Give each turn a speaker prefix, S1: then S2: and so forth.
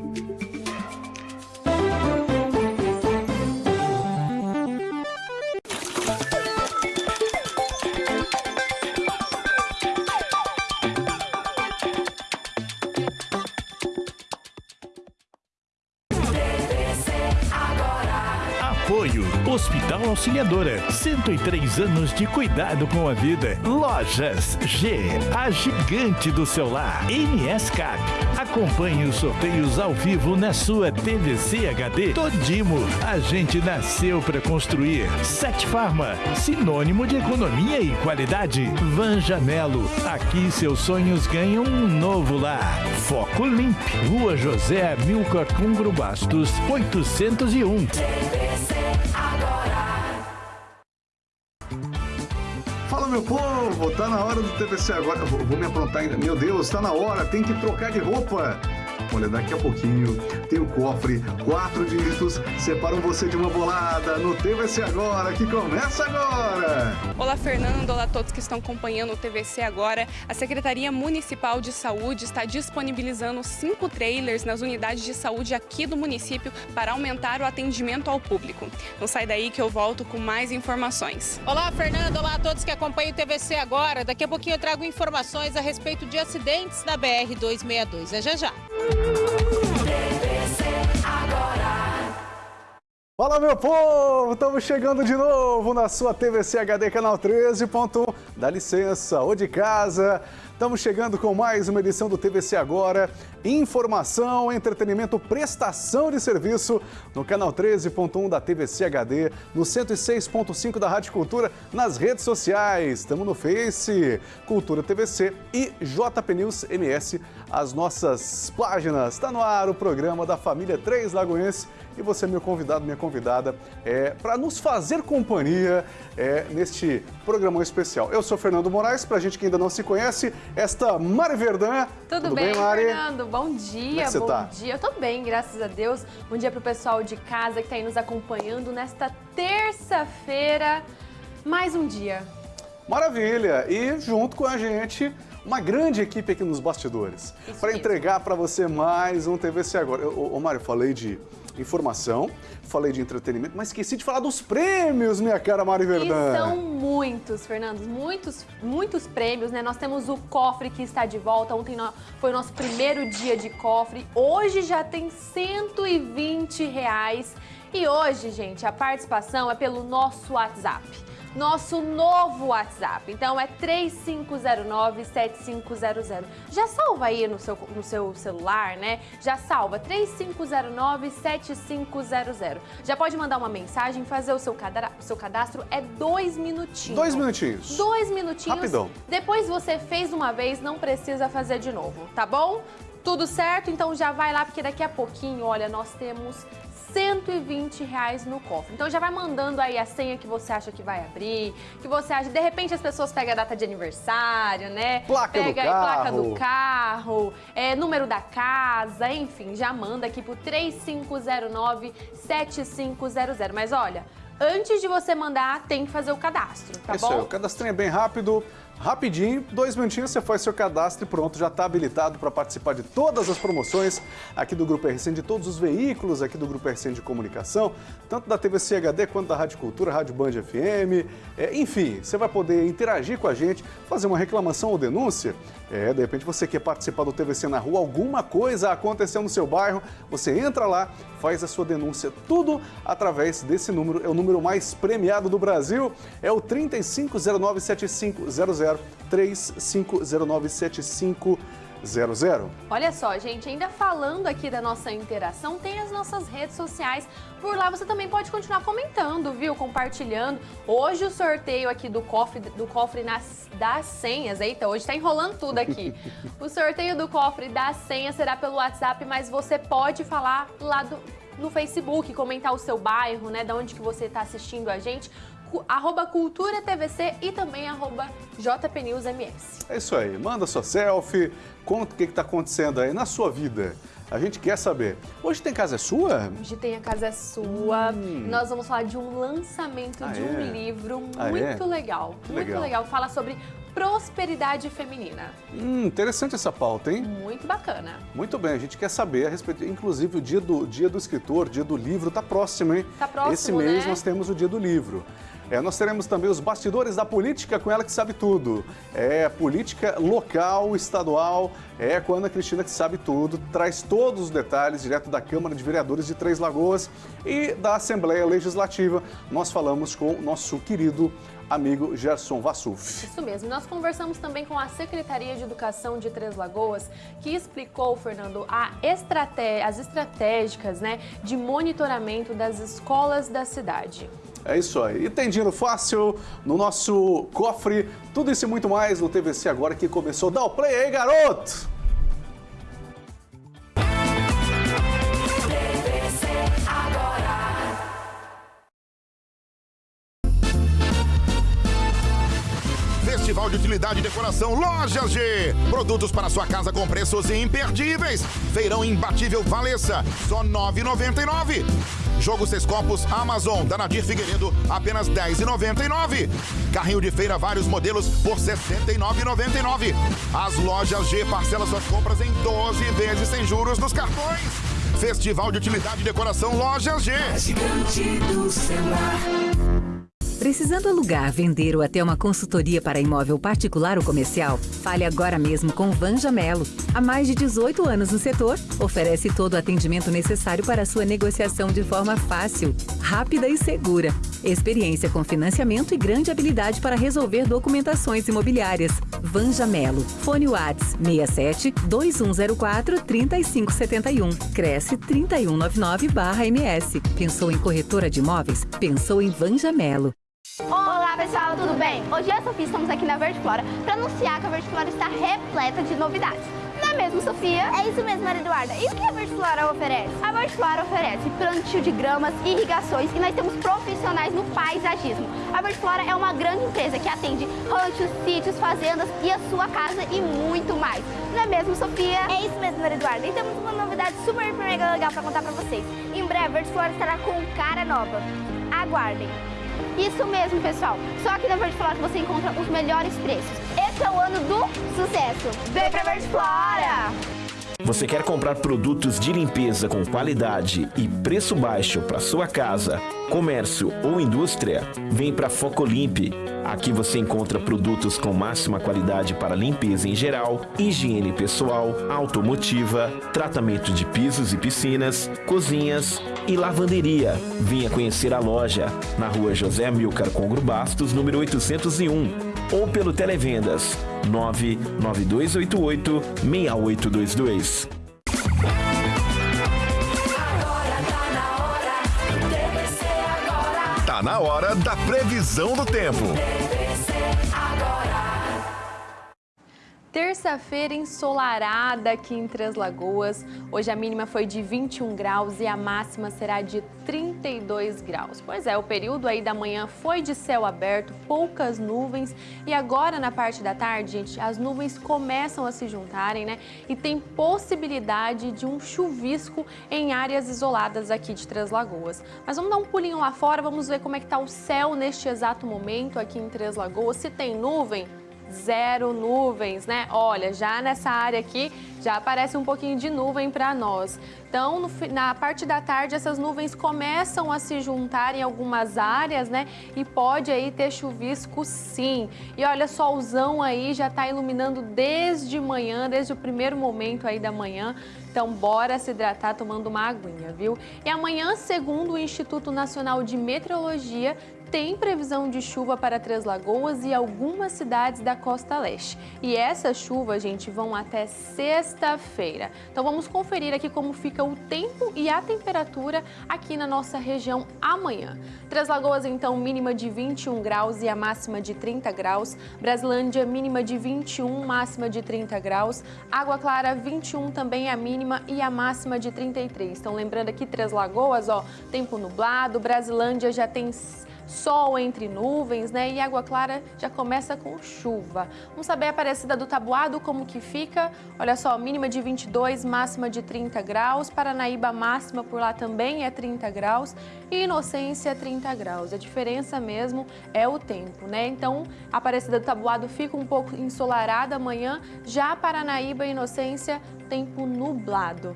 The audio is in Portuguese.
S1: Bye. Apoio Hospital Auxiliadora, 103 anos de cuidado com a vida. Lojas G, a gigante do celular. NSCAP, acompanhe os sorteios ao vivo na sua TVC HD. Todimo, a gente nasceu para construir. Sete Farma, sinônimo de economia e qualidade. Vanja Melo, aqui seus sonhos ganham um novo lar. Foco Limp, Rua José Milcar Cungro Bastos, 801.
S2: Fala meu povo, tá na hora do TVC agora. Vou, vou me aprontar ainda. Meu Deus, tá na hora, tem que trocar de roupa. Olha, daqui a pouquinho tem o cofre, quatro dígitos, separam você de uma bolada no TVC Agora, que começa agora!
S3: Olá, Fernando. Olá a todos que estão acompanhando o TVC agora. A Secretaria Municipal de Saúde está disponibilizando cinco trailers nas unidades de saúde aqui do município para aumentar o atendimento ao público. Não sai daí que eu volto com mais informações.
S4: Olá, Fernando. Olá a todos que acompanham o TVC agora. Daqui a pouquinho eu trago informações a respeito de acidentes na BR-262. É já já.
S2: Fala meu povo, estamos chegando de novo na sua TVC HD canal 13.1. Dá licença, ou de casa. Estamos chegando com mais uma edição do TVC Agora. Informação, entretenimento, prestação de serviço no canal 13.1 da TVC HD, no 106.5 da Rádio Cultura, nas redes sociais. Estamos no Face, Cultura TVC e JP News MS, as nossas páginas. Está no ar o programa da família Três Lagoense e você, meu convidado, minha convidada, é, para nos fazer companhia é, neste programão especial. Eu sou Fernando Moraes, para a gente que ainda não se conhece, esta Mari Verdun.
S5: Tudo, Tudo bem, bem, Mari? Fernando? Bom dia,
S2: Como é bom tá?
S5: dia. Eu tô bem, graças a Deus. Bom dia para o pessoal de casa que está aí nos acompanhando nesta terça-feira. Mais um dia.
S2: Maravilha! E junto com a gente uma grande equipe aqui nos bastidores para entregar para você mais um TVC Agora. Ô, ô Mário, falei de informação, falei de entretenimento, mas esqueci de falar dos prêmios, minha cara Mari Verdão.
S5: E são muitos, Fernando, muitos, muitos prêmios, né? Nós temos o cofre que está de volta, ontem foi o nosso primeiro dia de cofre, hoje já tem 120 reais. E hoje, gente, a participação é pelo nosso WhatsApp nosso novo WhatsApp. Então é 3509-7500. Já salva aí no seu, no seu celular, né? Já salva 3509-7500. Já pode mandar uma mensagem, fazer o seu, cadastro, o seu cadastro. É dois minutinhos.
S2: Dois minutinhos.
S5: Dois minutinhos.
S2: Rapidão.
S5: Depois você fez uma vez, não precisa fazer de novo, tá bom? Tudo certo? Então já vai lá, porque daqui a pouquinho, olha, nós temos 120 reais no cofre. Então já vai mandando aí a senha que você acha que vai abrir, que você acha, de repente as pessoas pegam a data de aniversário, né?
S2: Placa
S5: Pega
S2: do carro.
S5: placa do carro, é, número da casa, enfim, já manda aqui pro 3509 7500. Mas olha, antes de você mandar, tem que fazer o cadastro, tá
S2: Isso
S5: bom?
S2: Aí, o cadastrinho é bem rápido, rapidinho, dois minutinhos você faz seu cadastro e pronto, já está habilitado para participar de todas as promoções aqui do Grupo RCN, de todos os veículos aqui do Grupo RCN de comunicação, tanto da TV CHD quanto da Rádio Cultura, Rádio Band FM, é, enfim, você vai poder interagir com a gente, fazer uma reclamação ou denúncia, é, de repente você quer participar do TVC na rua, alguma coisa aconteceu no seu bairro, você entra lá, faz a sua denúncia, tudo através desse número, é o número mais premiado do Brasil, é o 35097500 35097500.
S5: Olha só, gente, ainda falando aqui da nossa interação, tem as nossas redes sociais. Por lá você também pode continuar comentando, viu? Compartilhando. Hoje o sorteio aqui do cofre, do cofre nas, das senhas. Eita, hoje tá enrolando tudo aqui. o sorteio do cofre das senhas será pelo WhatsApp, mas você pode falar lá do, no Facebook, comentar o seu bairro, né? Da onde que você está assistindo a gente arroba Cultura TVC e também arroba JPNewsMS.
S2: É isso aí, manda sua selfie, conta o que está acontecendo aí na sua vida. A gente quer saber. Hoje tem Casa é Sua?
S5: Hoje tem A Casa é Sua. Hum. Nós vamos falar de um lançamento ah, de um é? livro
S2: ah,
S5: muito
S2: é?
S5: legal.
S2: Que
S5: muito
S2: legal.
S5: legal. Fala sobre prosperidade feminina.
S2: Hum, interessante essa pauta, hein?
S5: Muito bacana.
S2: Muito bem, a gente quer saber a respeito, inclusive o dia do, dia do escritor, dia do livro, tá próximo, hein?
S5: Tá próximo,
S2: Esse mês
S5: né?
S2: nós temos o dia do livro. É, nós teremos também os bastidores da política com ela que sabe tudo. É política local, estadual, é com a Ana Cristina que sabe tudo, traz todos os detalhes direto da Câmara de Vereadores de Três Lagoas e da Assembleia Legislativa. Nós falamos com o nosso querido amigo Gerson Vassuf.
S5: Isso mesmo. Nós conversamos também com a Secretaria de Educação de Três Lagoas, que explicou, Fernando, a estraté as estratégicas né, de monitoramento das escolas da cidade.
S2: É isso aí. E tem dinheiro fácil no nosso cofre. Tudo isso e muito mais no TVC agora que começou. Dá o play aí, garoto!
S6: Utilidade e Decoração Lojas G. Produtos para sua casa com preços imperdíveis. Feirão imbatível Valessa, só R$ 9,99. Jogo Seis Copos Amazon, da Nadir Figueiredo, apenas R$ 10,99. Carrinho de feira, vários modelos, por R$ 69,99. As Lojas G parcela suas compras em 12 vezes sem juros nos cartões. Festival de Utilidade e Decoração Lojas G.
S7: Gigante do celular.
S8: Precisando alugar, vender ou até uma consultoria para imóvel particular ou comercial? Fale agora mesmo com Vanja Melo. Há mais de 18 anos no setor, oferece todo o atendimento necessário para sua negociação de forma fácil, rápida e segura. Experiência com financiamento e grande habilidade para resolver documentações imobiliárias. Vanja Melo. Fone Whats 67 2104 3571. Cresce 3199-MS. Pensou em corretora de imóveis? Pensou em Vanja Melo.
S9: Olá pessoal, tudo bem? Hoje eu e a Sofia estamos aqui na Verde Flora para anunciar que a Verde Flora está repleta de novidades. Não é mesmo, Sofia?
S10: É isso mesmo, Maria Eduarda. E o que a Verde Flora oferece?
S9: A Verde Flora oferece plantio de gramas, irrigações e nós temos profissionais no paisagismo. A Verde Flora é uma grande empresa que atende ranchos, sítios, fazendas e a sua casa e muito mais. Não é mesmo, Sofia?
S10: É isso mesmo, Maria Eduarda. E temos uma novidade super, mega legal para contar para vocês. Em breve, a Verde Flora estará com cara nova. Aguardem.
S9: Isso mesmo, pessoal. Só aqui na Verde Flora você encontra os melhores preços. Esse é o ano do sucesso. Vem pra Verde Flora!
S11: Você quer comprar produtos de limpeza com qualidade e preço baixo para sua casa, comércio ou indústria? Vem para Focolimpe. Aqui você encontra produtos com máxima qualidade para limpeza em geral, higiene pessoal, automotiva, tratamento de pisos e piscinas, cozinhas e lavanderia. Venha conhecer a loja na rua José Amilcar Congro Bastos, número 801, ou pelo Televendas 99288 6822.
S6: Tá na hora da previsão do tempo.
S5: Terça-feira ensolarada aqui em Três Lagoas. Hoje a mínima foi de 21 graus e a máxima será de 32 graus. Pois é, o período aí da manhã foi de céu aberto, poucas nuvens e agora na parte da tarde, gente, as nuvens começam a se juntarem, né? E tem possibilidade de um chuvisco em áreas isoladas aqui de Três Lagoas. Mas vamos dar um pulinho lá fora, vamos ver como é que tá o céu neste exato momento aqui em Três Lagoas. Se tem nuvem, zero nuvens, né? Olha, já nessa área aqui já aparece um pouquinho de nuvem para nós. Então, no, na parte da tarde, essas nuvens começam a se juntar em algumas áreas, né? E pode aí ter chuvisco sim. E olha, solzão aí já está iluminando desde manhã, desde o primeiro momento aí da manhã. Então, bora se hidratar tomando uma aguinha, viu? E amanhã, segundo o Instituto Nacional de Meteorologia, tem previsão de chuva para Três Lagoas e algumas cidades da costa leste. E essas chuvas, gente, vão até sexta-feira. Então vamos conferir aqui como fica o tempo e a temperatura aqui na nossa região amanhã. Três Lagoas, então, mínima de 21 graus e a máxima de 30 graus. Brasilândia, mínima de 21, máxima de 30 graus. Água Clara, 21 também a mínima e a máxima de 33. Então lembrando aqui, Três Lagoas, ó, tempo nublado. Brasilândia já tem sol entre nuvens, né? E Água Clara já começa com chuva. Vamos saber a Aparecida do Tabuado como que fica? Olha só, mínima de 22, máxima de 30 graus. Paranaíba máxima por lá também é 30 graus e Inocência 30 graus. A diferença mesmo é o tempo, né? Então, a Aparecida do Tabuado fica um pouco ensolarada amanhã, já Paranaíba e Inocência tempo nublado.